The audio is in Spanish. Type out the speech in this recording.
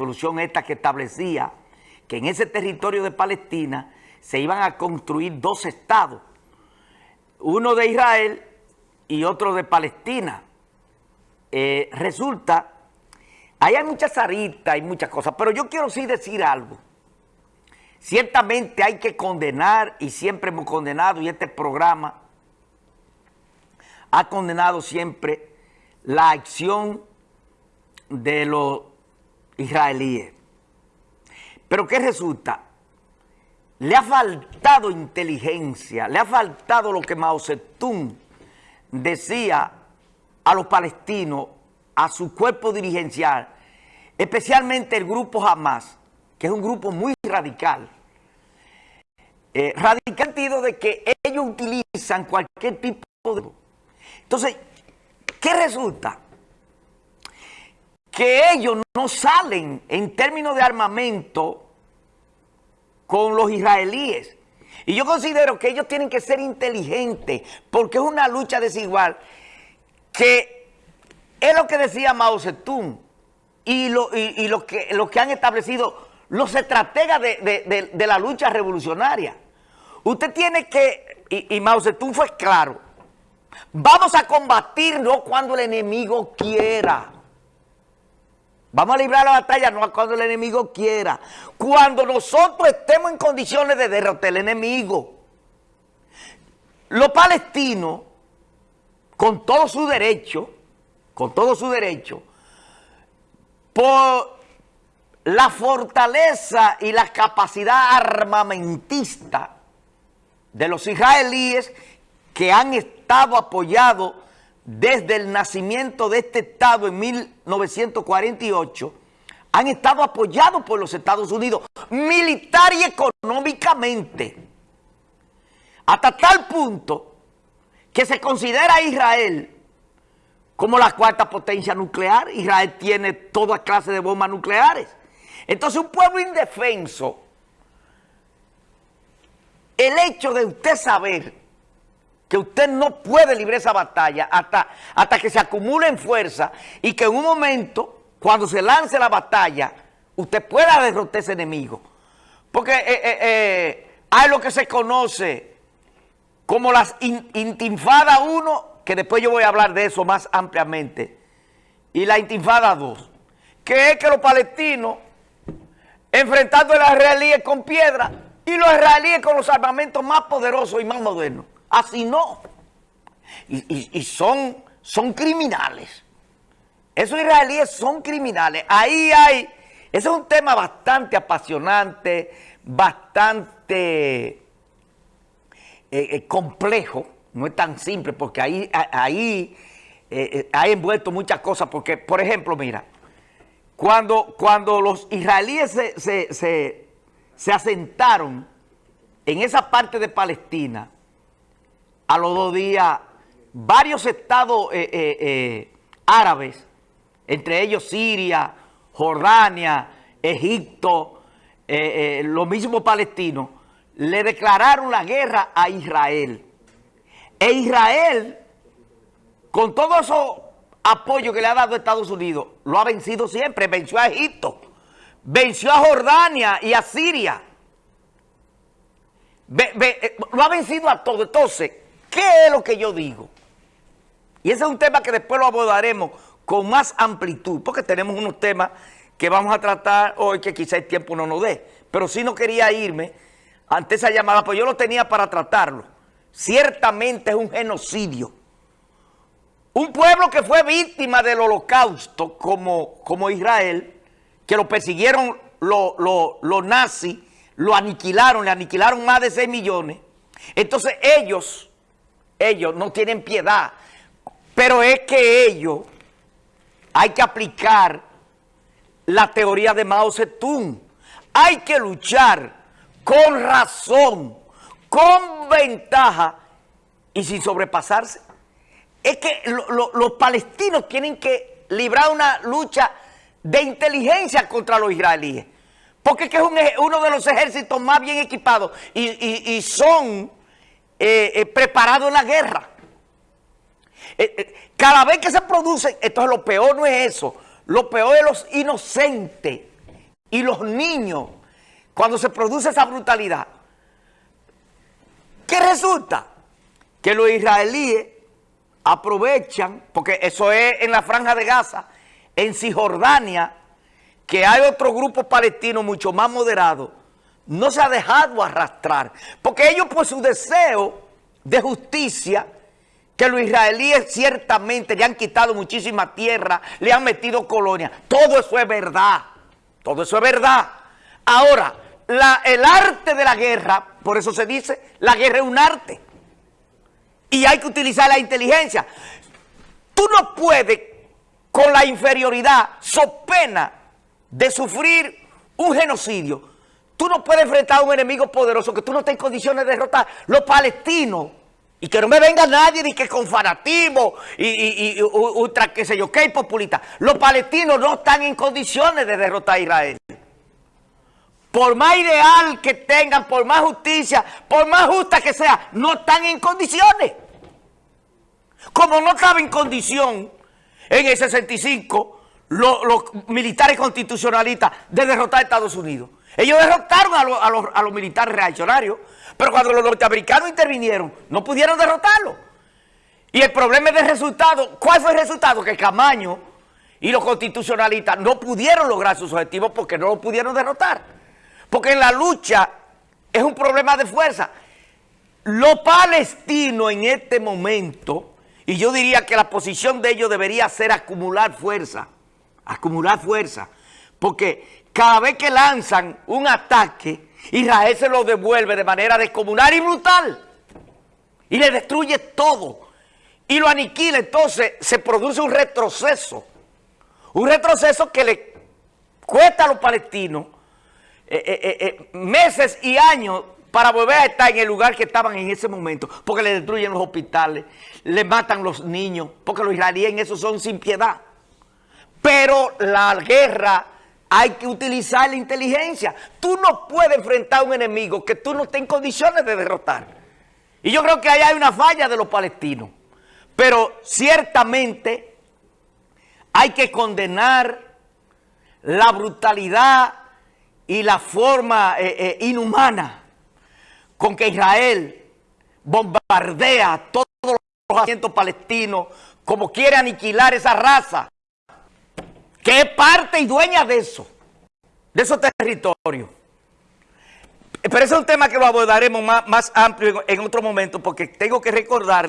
resolución esta que establecía que en ese territorio de Palestina se iban a construir dos estados, uno de Israel y otro de Palestina. Eh, resulta, ahí hay muchas aritas y muchas cosas, pero yo quiero sí decir algo. Ciertamente hay que condenar, y siempre hemos condenado, y este programa ha condenado siempre la acción de los israelíes. Pero ¿qué resulta? Le ha faltado inteligencia, le ha faltado lo que Mao Zedong decía a los palestinos, a su cuerpo dirigencial, especialmente el grupo Hamas, que es un grupo muy radical. Eh, radical en el sentido de que ellos utilizan cualquier tipo de... Entonces, ¿qué resulta? Que ellos no salen en términos de armamento con los israelíes. Y yo considero que ellos tienen que ser inteligentes porque es una lucha desigual que es lo que decía Mao Zedong y lo, que, lo que han establecido los estrategas de, la lucha revolucionaria. Usted tiene que, y, Mao Zedong fue claro, vamos a combatir no cuando el enemigo quiera. Vamos a librar la batalla no cuando el enemigo quiera. Cuando nosotros estemos en condiciones de derrotar al enemigo. Los palestinos, con todo su derecho, con todo su derecho, por la fortaleza y la capacidad armamentista de los israelíes que han estado apoyados desde el nacimiento de este Estado en 1948, han estado apoyados por los Estados Unidos, militar y económicamente, hasta tal punto que se considera a Israel como la cuarta potencia nuclear. Israel tiene toda clase de bombas nucleares. Entonces un pueblo indefenso, el hecho de usted saber que usted no puede librar esa batalla hasta, hasta que se acumule en fuerza y que en un momento, cuando se lance la batalla, usted pueda derrotar ese enemigo. Porque eh, eh, eh, hay lo que se conoce como las intinfadas 1, que después yo voy a hablar de eso más ampliamente, y la intifada 2, que es que los palestinos enfrentando a los israelíes con piedra y los israelíes con los armamentos más poderosos y más modernos. Así no. Y, son, son criminales. Esos israelíes son criminales. Ahí hay... Ese es un tema bastante apasionante, bastante eh, eh, complejo. No es tan simple porque ahí, ahí eh, hay envuelto muchas cosas. Porque, por ejemplo, mira, cuando, cuando los israelíes se, se asentaron en esa parte de Palestina, a los dos días, varios estados eh, eh, eh, árabes, entre ellos Siria, Jordania, Egipto, los mismos palestinos, le declararon la guerra a Israel. E Israel, con todo eso apoyo que le ha dado Estados Unidos, lo ha vencido siempre, venció a Egipto, venció a Jordania y a Siria. lo ha vencido a todo. Entonces, ¿Qué es lo que yo digo? Y ese es un tema que después lo abordaremos con más amplitud, porque tenemos unos temas que vamos a tratar hoy que quizá el tiempo no nos dé. Pero si no quería irme ante esa llamada, pues yo lo tenía para tratarlo. Ciertamente es un genocidio. Un pueblo que fue víctima del holocausto como, como Israel, que lo persiguieron los nazis, lo aniquilaron, le aniquilaron más de 6 millones. Entonces ellos ellos no tienen piedad, pero es que ellos hay que aplicar la teoría de Mao Zedong. Hay que luchar con razón, con ventaja y sin sobrepasarse. Es que los palestinos tienen que librar una lucha de inteligencia contra los israelíes. Porque es que es uno de los ejércitos más bien equipados y son eh, eh, preparado en la guerra. Eh, cada vez que se produce, esto es lo peor, no es eso. Lo peor es los inocentes y los niños, cuando se produce esa brutalidad, ¿qué resulta? Que los israelíes aprovechan, porque eso es en la franja de Gaza, en Cisjordania, que hay otro grupo palestino mucho más moderado, no se ha dejado arrastrar, porque ellos por su deseo de justicia, que los israelíes ciertamente le han quitado muchísima tierra, le han metido colonias, todo eso es verdad, todo eso es verdad. Ahora, el arte de la guerra, por eso se dice, la guerra es un arte, y hay que utilizar la inteligencia. Tú no puedes, con la inferioridad, so pena de sufrir un genocidio, tú no puedes enfrentar a un enemigo poderoso que tú no estás en condiciones de derrotar. Los palestinos, y que no me venga nadie ni que con fanatismo y, ultra, qué sé yo, qué populista. Los palestinos no están en condiciones de derrotar a Israel. Por más ideal que tengan, por más justicia, por más justa que sea, no están en condiciones. Como no estaba en condición en el 65 los, militares constitucionalistas de derrotar a Estados Unidos. Ellos derrotaron a, los, militares reaccionarios, pero cuando los norteamericanos intervinieron, no pudieron derrotarlo. Y el problema es del resultado. ¿Cuál fue el resultado? Que Camaño y los constitucionalistas no pudieron lograr sus objetivos porque no lo pudieron derrotar. Porque en la lucha es un problema de fuerza. Los palestinos en este momento y yo diría que la posición de ellos debería ser acumular fuerza, acumular fuerza, porque cada vez que lanzan un ataque, Israel se lo devuelve de manera descomunal y brutal, y le destruye todo, y lo aniquila, entonces se produce un retroceso, un retroceso que le cuesta a los palestinos eh, eh, eh, meses y años para volver a estar en el lugar que estaban en ese momento, porque le destruyen los hospitales, le matan los niños, porque los israelíes en eso son sin piedad. Pero la guerra hay que utilizar la inteligencia. Tú no puedes enfrentar a un enemigo que tú no estés en condiciones de derrotar. Y yo creo que ahí hay una falla de los palestinos. Pero ciertamente hay que condenar la brutalidad y la forma eh, eh, inhumana con que Israel bombardea todos los asientos palestinos, como quiere aniquilar esa raza, que es parte y dueña de eso, de esos territorios. Pero ese es un tema que lo abordaremos más, más amplio en, otro momento, porque tengo que recordarle